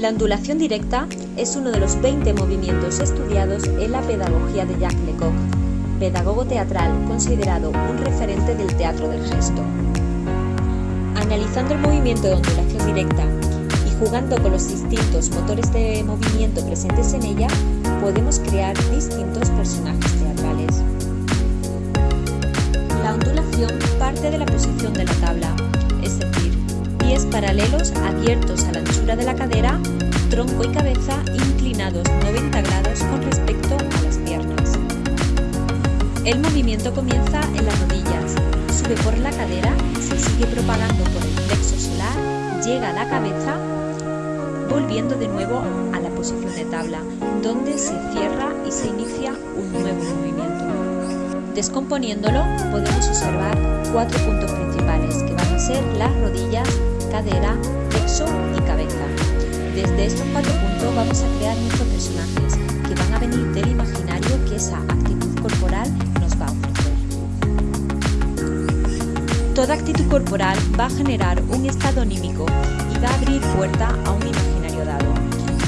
La ondulación directa es uno de los 20 movimientos estudiados en la pedagogía de Jacques Lecoq, pedagogo teatral considerado un referente del teatro del gesto. Analizando el movimiento de ondulación directa y jugando con los distintos motores de movimiento presentes en ella, podemos crear distintos personajes teatrales. Abiertos a la anchura de la cadera, tronco y cabeza inclinados 90 grados con respecto a las piernas. El movimiento comienza en las rodillas, sube por la cadera, se sigue propagando por el plexo solar, llega a la cabeza, volviendo de nuevo a la posición de tabla, donde se cierra y se inicia un nuevo movimiento. Descomponiéndolo, podemos observar cuatro puntos principales, que van a ser las rodillas, cadera, plexo y cabeza. Desde estos cuatro puntos vamos a crear nuestros personajes, que van a venir del imaginario que esa actitud corporal nos va a ofrecer. Toda actitud corporal va a generar un estado anímico y va a abrir puerta a un imaginario dado.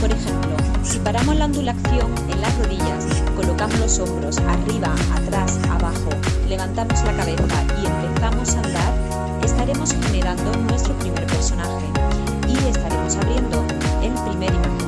Por ejemplo, si paramos la ondulación en las rodillas, colocamos los hombros arriba, atrás, abajo, levantamos la cabeza y empezamos a andar, generando nuestro primer personaje y estaremos abriendo el primer imaginario.